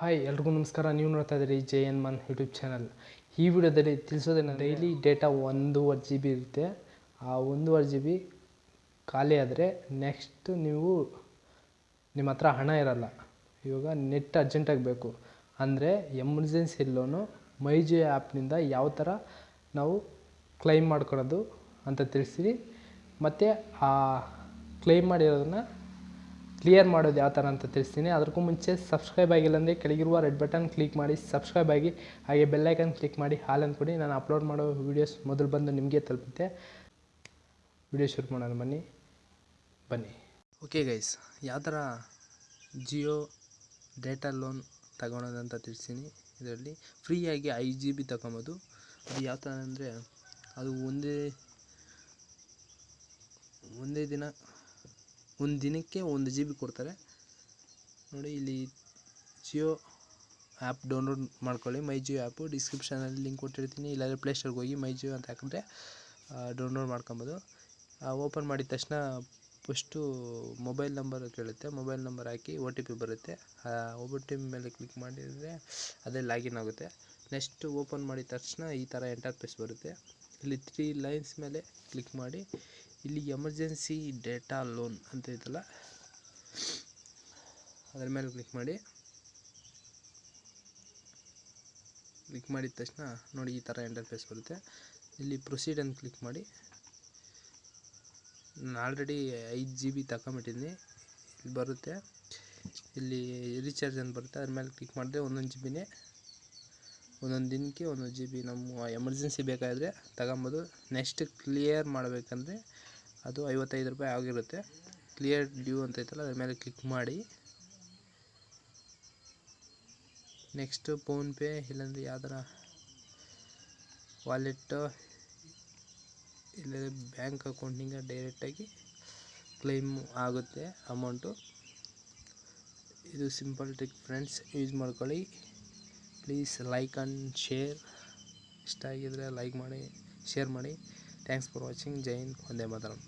Hi ಎಲ್ರಿಗೂ ನಮಸ್ಕಾರ. ನೀವು ನೋಡ್ತಾ ಇದ್ದೀರಿ J N man YouTube channel. ಈ ವಿಡಿಯೋದಲ್ಲಿ ತಿಳಿಸೋದೇನೆ ಡೈಲಿ ಡೇಟಾ ಒಂದೂವರೆ ಜಿ ಬಿ ಇರುತ್ತೆ. ಆ ಒಂದೂವರೆ ಜಿ ಬಿ ಖಾಲಿ ಆದರೆ ನೆಕ್ಸ್ಟ್ ನೀವು ನಿಮ್ಮ ಹತ್ರ ಹಣ ಇರಲ್ಲ. ಇವಾಗ ನೆಟ್ ಅರ್ಜೆಂಟಾಗಿ ಬೇಕು ಅಂದರೆ ಎಮರ್ಜೆನ್ಸಿ ಲೋನು ಮೈಜಿ ಆ್ಯಪ್ನಿಂದ ಯಾವ ಥರ ನಾವು ಕ್ಲೈಮ್ ಮಾಡ್ಕೊಳೋದು ಅಂತ ತಿಳಿಸ್ತೀವಿ ಮತ್ತು ಆ ಕ್ಲೈಮ್ ಮಾಡಿರೋದನ್ನು ಕ್ಲಿಯರ್ ಮಾಡೋದು ಯಾವ ಥರ ಅಂತ ತಿಳಿಸ್ತೀನಿ. ಅದಕ್ಕೂ ಮುಂಚೆ ಸಬ್ಸ್ಕ್ರೈಬ್ ಆಗಿಲ್ಲ ಅಂದರೆ ಕೆಳಗಿರುವ ರೆಡ್ ಬಟನ್ ಕ್ಲಿಕ್ ಮಾಡಿ ಸಬ್ಸ್ಕ್ರೈಬ್ ಆಗಿ, ಹಾಗೆ ಬೆಲ್ಲೈಕನ್ ಕ್ಲಿಕ್ ಮಾಡಿ, ಹಾಲ್ ಕೊಡಿ. ನಾನು ಅಪ್ಲೋಡ್ ಮಾಡೋ ವೀಡಿಯೋಸ್ ಮೊದಲು ಬಂದು ನಿಮಗೆ ತಲುಪುತ್ತೆ. ವಿಡಿಯೋ ಶುರು ಮಾಡೋಣ, ಬನ್ನಿ. ಬನ್ನಿ. ಓಕೆ ಗೈಸ್ ಯಾವ ಥರ ಜಿಯೋ ಡೇಟಾ ಲೋನ್ ತಗೊಳೋದಂತ ತಿಳಿಸ್ತೀನಿ. ಇದರಲ್ಲಿ ಫ್ರೀಯಾಗಿ ಐದು ಜಿ ಬಿ ತಗೊಬೋದು. ಅದು ಯಾವ ಥರ ಅಂದರೆ, ಅದು ಒಂದೇ ಒಂದೇ ದಿನ ಒಂದು ದಿನಕ್ಕೆ ಒಂದು ಜಿ ಬಿ ಕೊಡ್ತಾರೆ. ನೋಡಿ ಇಲ್ಲಿ ಜಿಯೋ ಆ್ಯಪ್ ಡೌನ್ಲೋಡ್ ಮಾಡ್ಕೊಳ್ಳಿ. ಮೈ ಜಿಯೋ ಆ್ಯಪು ಡಿಸ್ಕ್ರಿಪ್ಷನಲ್ಲಿ ಲಿಂಕ್ ಕೊಟ್ಟಿರ್ತೀನಿ. ಇಲ್ಲಾಂದರೆ ಪ್ಲೇಸ್ಟೋರ್ಗೆ ಹೋಗಿ ಮೈ ಜಿಯೋ ಅಂತ ಹಾಕಿದ್ರೆ ಡೌನ್ಲೋಡ್ ಮಾಡ್ಕೊಬೋದು. ಓಪನ್ ಮಾಡಿದ ತಕ್ಷಣ ಫಸ್ಟು ಮೊಬೈಲ್ ನಂಬರ್ ಕೇಳುತ್ತೆ. ಮೊಬೈಲ್ ನಂಬರ್ ಹಾಕಿ ಒ ಟಿ ಪಿ ಬರುತ್ತೆ. ಒ ಟಿ ಪಿ ಮೇಲೆ ಕ್ಲಿಕ್ ಮಾಡಿದರೆ ಅದೇ ಲಾಗಿನ್ ಆಗುತ್ತೆ. ನೆಕ್ಸ್ಟ್ ಓಪನ್ ಮಾಡಿದ ತಕ್ಷಣ ಈ ಥರ ಎಂಟರ್ಪೇಸ್ ಬರುತ್ತೆ. ಇಲ್ಲಿ ತ್ರೀ ಲೈನ್ಸ್ ಮೇಲೆ ಕ್ಲಿಕ್ ಮಾಡಿ ಇಲ್ಲಿ ಎಮರ್ಜೆನ್ಸಿ ಡೇಟಾ ಲೋನ್ ಅಂತ ಐತಲ್ಲ? ಅದರ ಮೇಲೆ ಕ್ಲಿಕ್ ಮಾಡಿ. ಕ್ಲಿಕ್ ಮಾಡಿದ ತಕ್ಷಣ ನೋಡಿ ಈ ಥರ ಎಂಟರ್ಫೇಸ್ ಬರುತ್ತೆ. ಇಲ್ಲಿ ಪ್ರೊಸೀಡ್ ಅಂತ ಕ್ಲಿಕ್ ಮಾಡಿ. ನಾನು ಆಲ್ರೆಡಿ ಐದು ಜಿ ಬಿ ತಗೊಂಬಿಟ್ಟಿದ್ದೀನಿ ಇಲ್ಲಿ ಬರುತ್ತೆ. ಇಲ್ಲಿ ರೀಚಾರ್ಜ್ ಅಂತ ಬರುತ್ತೆ. ಅದ್ರ ಮೇಲೆ ಕ್ಲಿಕ್ ಮಾಡಿದ್ರೆ ಒಂದೊಂದು ಜಿ ಬಿನೇ ಒಂದೊಂದು ದಿನಕ್ಕೆ ಒಂದೊಂದು ಜಿ ಬಿ ನಮ್ಮ ಎಮರ್ಜೆನ್ಸಿ ಬೇಕಾದರೆ ತಗೊಂಬೋದು. ನೆಕ್ಸ್ಟ್ ಕ್ಲಿಯರ್ ಮಾಡಬೇಕಂದ್ರೆ ಅದು ಐವತ್ತೈದು ರೂಪಾಯಿ ಆಗಿರುತ್ತೆ. ಕ್ಲಿಯರ್ ಡ್ಯೂ ಅಂತ ಐತಲ್ಲ, ಅದ್ರ ಮೇಲೆ ಕ್ಲಿಕ್ ಮಾಡಿ. ನೆಕ್ಸ್ಟು ಫೋನ್ಪೇ ಇಲ್ಲಾಂದರೆ ಯಾವ್ದಾರ ವಾಲೆಟ್ಟು ಇಲ್ಲದೆ ಬ್ಯಾಂಕ್ ಅಕೌಂಟಿಂದ ಡೈರೆಕ್ಟಾಗಿ ಕ್ಲೈಮ್ ಆಗುತ್ತೆ ಅಮೌಂಟು ಇದು ಸಿಂಪಲ್ ಟ್ರಿಕ್ ಫ್ರೆಂಡ್ಸ್ ಯೂಸ್ ಮಾಡ್ಕೊಳ್ಳಿ. ಪ್ಲೀಸ್ ಲೈಕ್ ಆ್ಯಂಡ್ ಶೇರ್ ಇಷ್ಟ ಆಗಿದರೆ ಲೈಕ್ ಮಾಡಿ ಶೇರ್ ಮಾಡಿ. ಥ್ಯಾಂಕ್ಸ್ ಫಾರ್ ವಾಚಿಂಗ್ ಜೈ ಹಿಂದ್, ವಂದೇ ಮಾತರಂ.